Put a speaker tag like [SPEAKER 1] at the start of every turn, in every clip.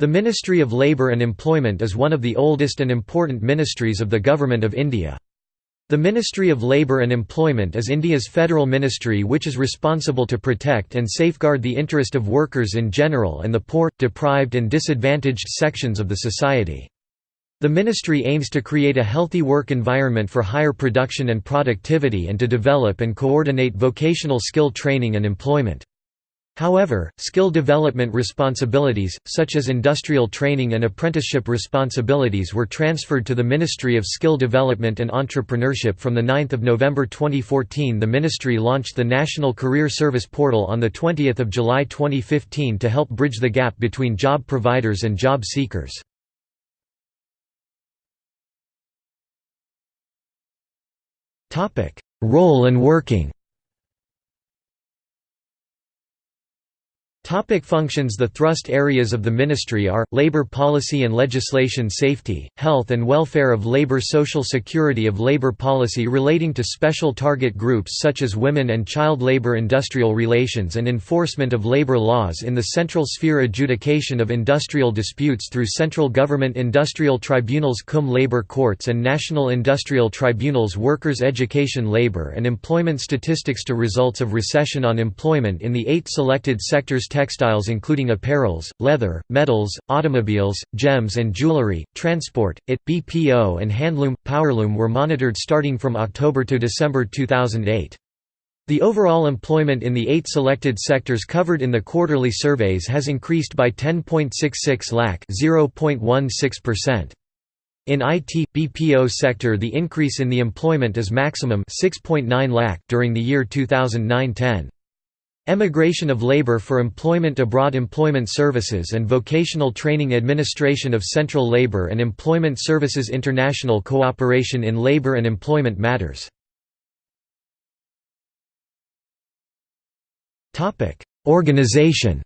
[SPEAKER 1] The Ministry of Labour and Employment is one of the oldest and important ministries of the Government of India. The Ministry of Labour and Employment is India's federal ministry which is responsible to protect and safeguard the interest of workers in general and the poor, deprived and disadvantaged sections of the society. The ministry aims to create a healthy work environment for higher production and productivity and to develop and coordinate vocational skill training and employment. However, skill development responsibilities, such as industrial training and apprenticeship responsibilities were transferred to the Ministry of Skill Development and Entrepreneurship from 9 November 2014 the ministry launched the National Career Service Portal on 20 July 2015 to help bridge the gap between job providers and job seekers. Role and working Topic functions. The thrust areas of the ministry are, labor policy and legislation safety, health and welfare of labor social security of labor policy relating to special target groups such as women and child labor industrial relations and enforcement of labor laws in the central sphere adjudication of industrial disputes through central government industrial tribunals cum labor courts and national industrial tribunals workers' education labor and employment statistics to results of recession on employment in the eight selected sectors textiles including apparels, leather, metals, automobiles, gems and jewelry, transport, IT, BPO and handloom, powerloom were monitored starting from October to December 2008. The overall employment in the eight selected sectors covered in the quarterly surveys has increased by 10.66 lakh (0.16%). In IT BPO sector the increase in the employment is maximum 6.9 lakh during the year 2009-10. Emigration of Labor for Employment Abroad Employment Services and Vocational Training Administration of Central Labor and Employment Services International Cooperation in Labor and Employment Matters. Organization.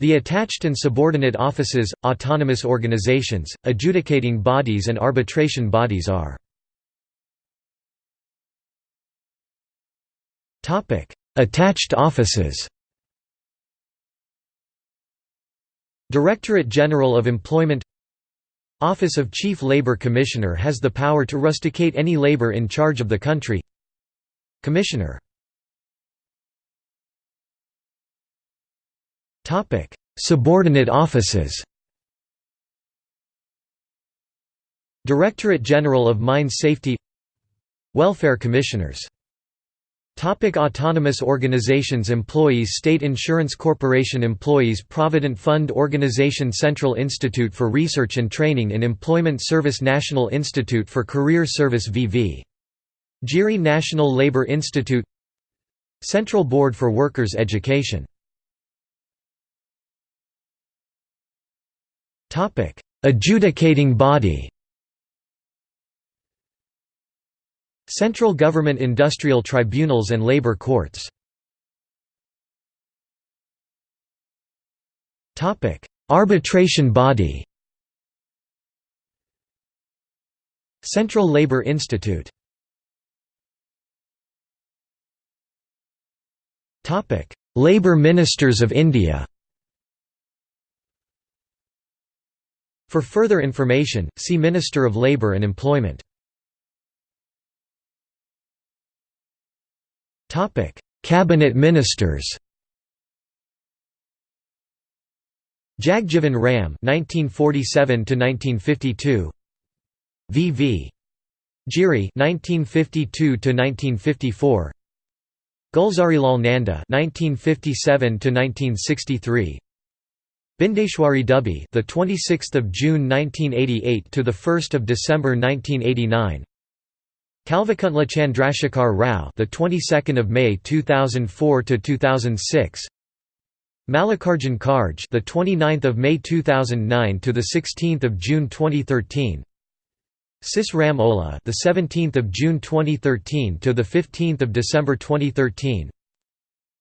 [SPEAKER 1] The attached and subordinate offices, autonomous organizations, adjudicating bodies and arbitration bodies are Attached offices. Directorate General of Employment Office of Chief Labor Commissioner has the power to rusticate any labor in charge of the country Commissioner Subordinate offices Directorate General of Mine Safety Welfare Commissioners Topic autonomous organizations Employees State Insurance Corporation Employees Provident Fund Organization Central Institute for Research and Training in Employment Service National Institute for Career Service VV. Giri National Labor Institute Central Board for Workers' Education Adjudicating body Central government industrial tribunals and labor courts. Arbitration body. Central Labour Institute. Labour Ministers of India. For further information, see Minister of Labour and Employment Topic: Cabinet Ministers. Jagjivan Ram (1947–1952), V.V. Giri (1952–1954), Gulzarilal Nanda (1957–1963). Bindeshwari Dubey, the 26th of June 1988 to the 1st of December 1989. Kalvakuntla Chandrasekhar Rao, the 22nd of May 2004 to 2006. Mallikarjun Kharge, the 29th of May 2009 to the 16th of June 2013. Sis Ram Ola, the 17th of June 2013 to the 15th of December 2013.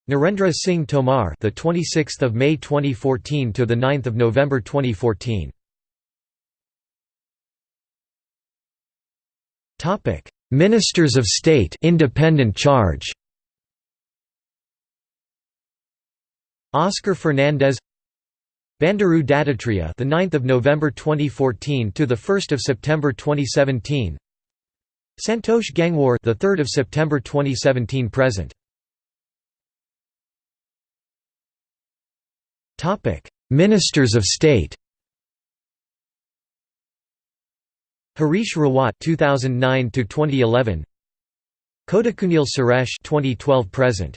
[SPEAKER 1] Narendra Singh Tomar, the 26th of May 2014 to the 9th of November 2014. Topic: Ministers of State independent charge. Oscar Fernandes. Bandaru Dattatreya the 9th of November 2014 to the 1st of September 2017 Santosh Gangwar the 3rd of September 2017 present. Topic Ministers of State Harish Rawat 2009 to 2011 Kodikunnil Suresh 2012 present